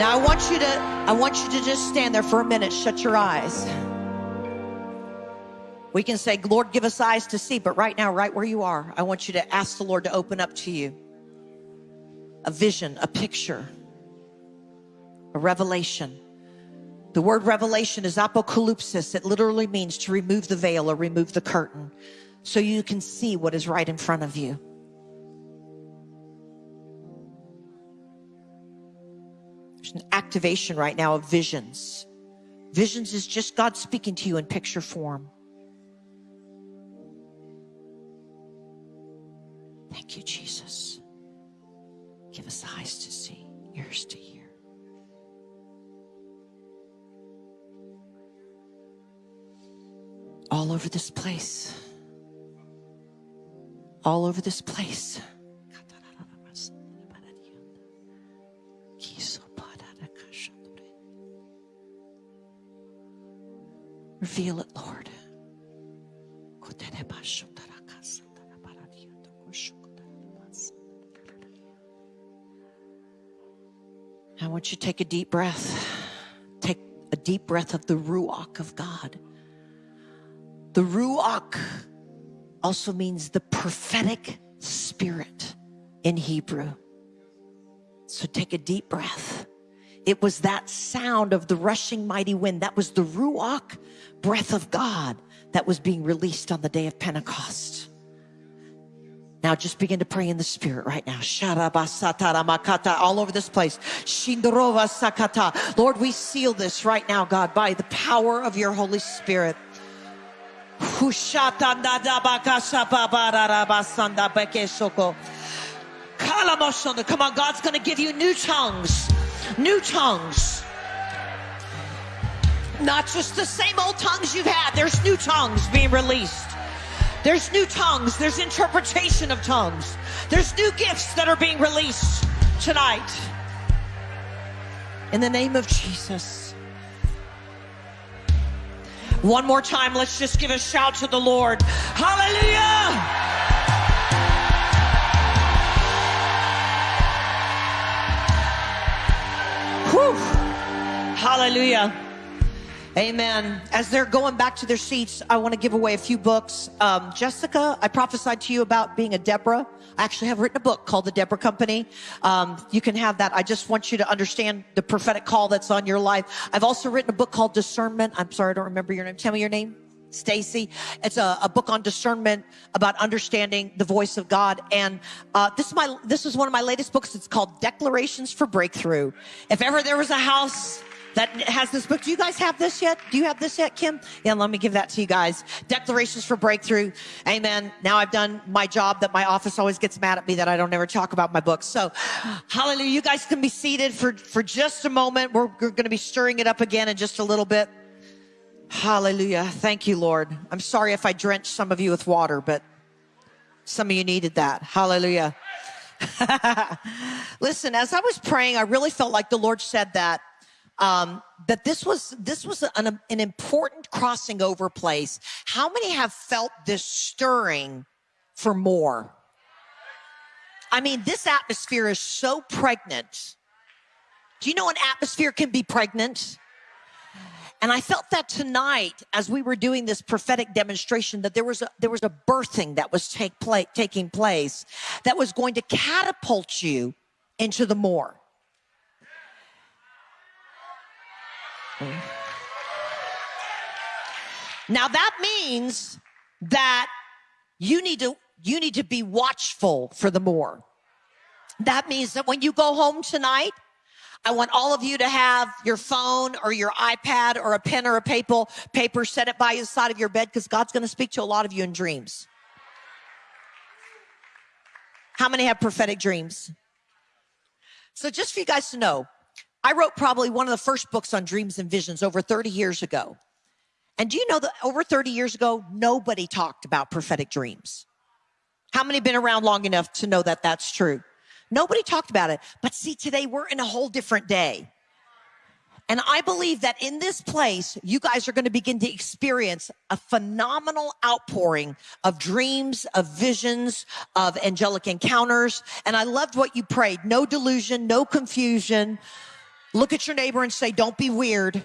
Now I want you to I want you to just stand there for a minute, shut your eyes. We can say, Lord, give us eyes to see, but right now, right where you are, I want you to ask the Lord to open up to you a vision, a picture, a revelation. The word revelation is apocalypsis. It literally means to remove the veil or remove the curtain so you can see what is right in front of you. An activation right now of visions. Visions is just God speaking to you in picture form. Thank you, Jesus. Give us eyes to see, ears to hear. All over this place. All over this place. Reveal it, Lord. I want you to take a deep breath. Take a deep breath of the Ruach of God. The Ruach also means the prophetic spirit in Hebrew. So take a deep breath. It was that sound of the rushing mighty wind. That was the Ruach breath of God that was being released on the day of Pentecost. Now just begin to pray in the spirit right now. All over this place. Lord, we seal this right now, God, by the power of your Holy Spirit. Come on, God's going to give you new tongues. New tongues. Not just the same old tongues you've had. There's new tongues being released. There's new tongues. There's interpretation of tongues. There's new gifts that are being released tonight. In the name of Jesus. One more time, let's just give a shout to the Lord. Hallelujah! Hallelujah. Amen. As they're going back to their seats, I want to give away a few books. Um, Jessica, I prophesied to you about being a Deborah. I actually have written a book called The Deborah Company. Um, you can have that. I just want you to understand the prophetic call that's on your life. I've also written a book called Discernment. I'm sorry, I don't remember your name. Tell me your name. Stacy. It's a, a, book on discernment about understanding the voice of God. And uh, this is my this is one of my latest books. It's called Declarations for Breakthrough. If ever there was a house that has this book. Do you guys have this yet? Do you have this yet, Kim? Yeah, let me give that to you guys. Declarations for Breakthrough. Amen. Now I've done my job that my office always gets mad at me that I don't ever talk about my books. So, hallelujah. You guys can be seated for, for just a moment. We're, we're going to be stirring it up again in just a little bit. Hallelujah. Thank you, Lord. I'm sorry if I drenched some of you with water, but some of you needed that. Hallelujah. Listen, as I was praying, I really felt like the Lord said that um, that this was this was an, an important crossing over place. How many have felt this stirring for more? I mean, this atmosphere is so pregnant. Do you know an atmosphere can be pregnant? And I felt that tonight as we were doing this prophetic demonstration that there was a, there was a birthing that was take play, taking place that was going to catapult you into the more. Now that means that you need to you need to be watchful for the more. That means that when you go home tonight, I want all of you to have your phone or your iPad or a pen or a paper, paper, set it by the side of your bed because God's going to speak to a lot of you in dreams. How many have prophetic dreams? So just for you guys to know, I wrote probably one of the first books on dreams and visions over 30 years ago. And do you know that over 30 years ago, nobody talked about prophetic dreams? How many been around long enough to know that that's true? Nobody talked about it. But see, today we're in a whole different day. And I believe that in this place, you guys are going to begin to experience a phenomenal outpouring of dreams, of visions, of angelic encounters. And I loved what you prayed. No delusion, no confusion Look at your neighbor and say, Don't be weird.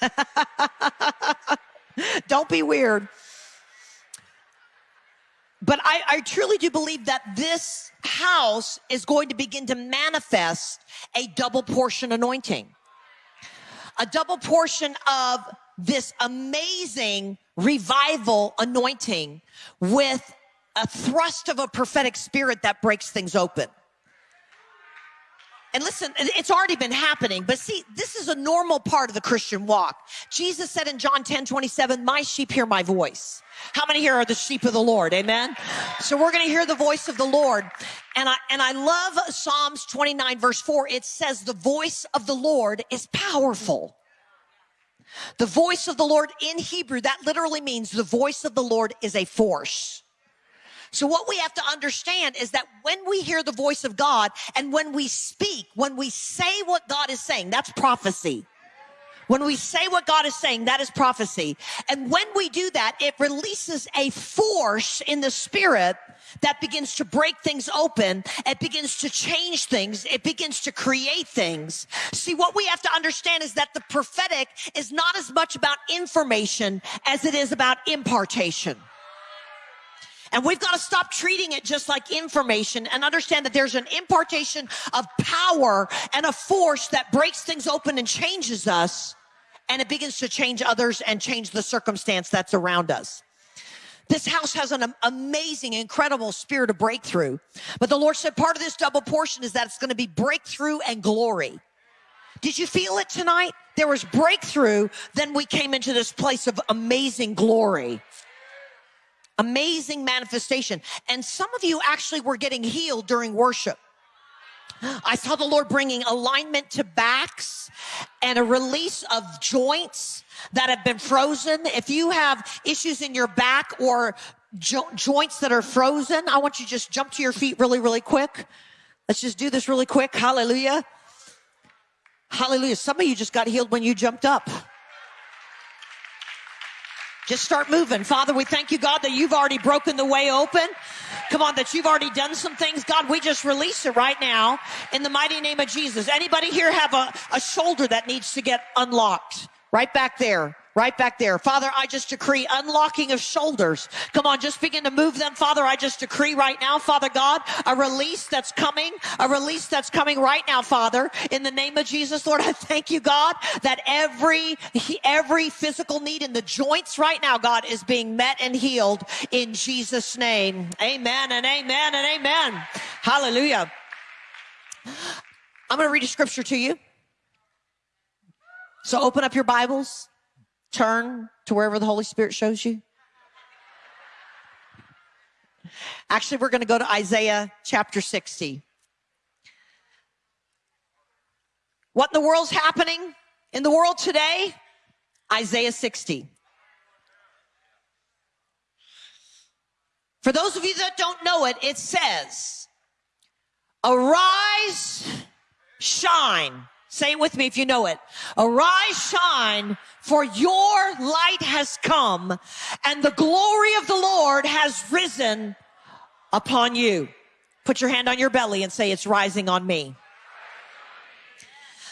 Don't be weird. But I, I, truly do believe that this house is going to begin to manifest a double portion anointing, a double portion of this amazing revival anointing with a thrust of a prophetic spirit that breaks things open. And listen, it's already been happening, but see, this is a normal part of the Christian walk. Jesus said in John 10 27, My sheep hear my voice. How many here are the sheep of the Lord? Amen. So we're going to hear the voice of the Lord. And I, and I love Psalms 29 verse 4. It says, The voice of the Lord is powerful. The voice of the Lord in Hebrew, that literally means the voice of the Lord is a force. So what we have to understand is that when we hear the voice of God and when we speak, when we say what God is saying, that's prophecy. When we say what God is saying, that is prophecy. And when we do that, it releases a force in the spirit that begins to break things open. It begins to change things. It begins to create things. See, what we have to understand is that the prophetic is not as much about information as it is about impartation. And we've got to stop treating it just like information and understand that there's an impartation of power and a force that breaks things open and changes us. And it begins to change others and change the circumstance that's around us. This house has an amazing, incredible spirit of breakthrough. But the Lord said part of this double portion is that it's going to be breakthrough and glory. Did you feel it tonight? There was breakthrough, then we came into this place of amazing glory. Amazing manifestation. And some of you actually were getting healed during worship. I saw the Lord bringing alignment to backs and a release of joints that have been frozen. If you have issues in your back or jo- joints that are frozen, I want you to just jump to your feet really, really quick. Let's just do this really quick. Hallelujah. Hallelujah. Some of you just got healed when you jumped up. Just start moving. Father, we thank you, God, that you've already broken the way open. Come on, that you've already done some things. God, we just release it right now in the mighty name of Jesus. Anybody here have a, a shoulder that needs to get unlocked? Right back there. Right back there. Father, I just decree unlocking of shoulders. Come on, just begin to move them. Father, I just decree right now, Father God, a release that's coming, a release that's coming right now, Father, in the name of Jesus, Lord. I thank you, God, that every, every physical need in the joints right now, God, is being met and healed in Jesus' name. Amen and amen and amen. Hallelujah. I'm going to read a scripture to you. So open up your Bibles turn to wherever the Holy Spirit shows you? Actually, we're going to go to Isaiah chapter 60. What in the world's happening in the world today? Isaiah 60. For those of you that don't know it, it says, Arise, shine Say it with me if you know it. Arise, shine, for your light has come, and the glory of the Lord has risen upon you. Put your hand on your belly and say, It's rising on me.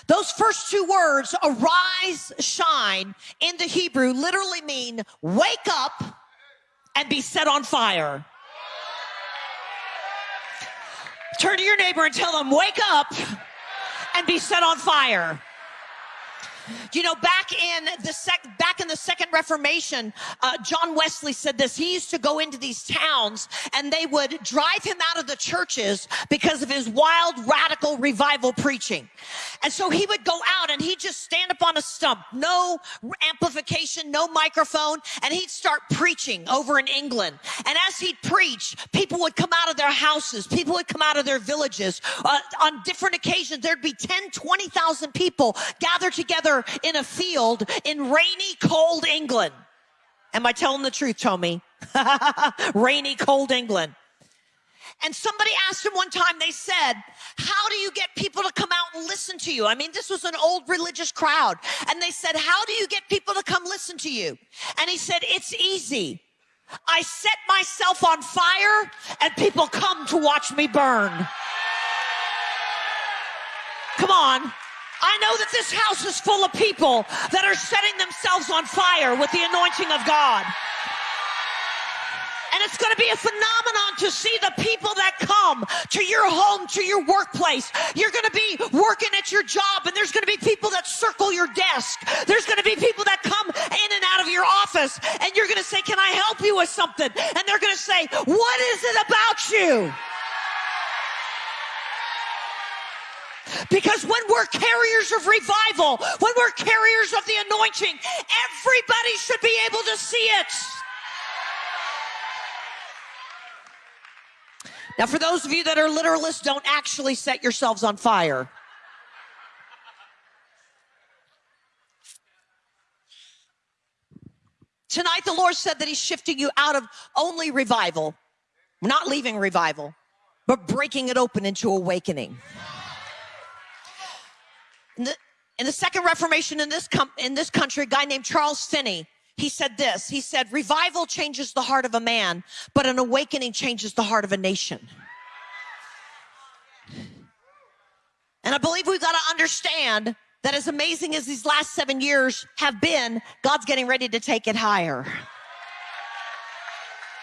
Those first two words, arise, shine, in the Hebrew literally mean wake up and be set on fire. Turn to your neighbor and tell them, wake up and be set on fire. You know, back in the sec- back in the Second Reformation, uh, John Wesley said this. He used to go into these towns, and they would drive him out of the churches because of his wild, radical revival preaching. And so he would go out and he'd just stand up on a stump, no amplification, no microphone, and he'd start preaching over in England. And as he'd preach, people would come out of their houses, people would come out of their villages. Uh, on different occasions, there'd be 10, 20,000 people gathered together in a field in rainy, cold England. Am I telling the truth, Tommy? rainy, cold England. And somebody asked him one time, they said, How do you get people to come out and listen to you? I mean, this was an old religious crowd. And they said, How do you get people to come listen to you? And he said, It's easy. I set myself on fire and people come to watch me burn. Come on. I know that this house is full of people that are setting themselves on fire with the anointing of God. It's going to be a phenomenon to see the people that come to your home, to your workplace. You're going to be working at your job and there's going to be people that circle your desk. There's going to be people that come in and out of your office and you're going to say, can I help you with something? And they're going to say, what is it about you? Because when we're carriers of revival, when we're carriers of the anointing, everybody should be able to see it. Now, for those of you that are literalists, don't actually set yourselves on fire. Tonight, the Lord said that He's shifting you out of only revival, not leaving revival, but breaking it open into awakening. In the, in the second Reformation in this, com- in this country, a guy named Charles Finney, he said this. He said, revival changes the heart of a man, but an awakening changes the heart of a nation. And I believe we've got to understand that as amazing as these last seven years have been, God's getting ready to take it higher.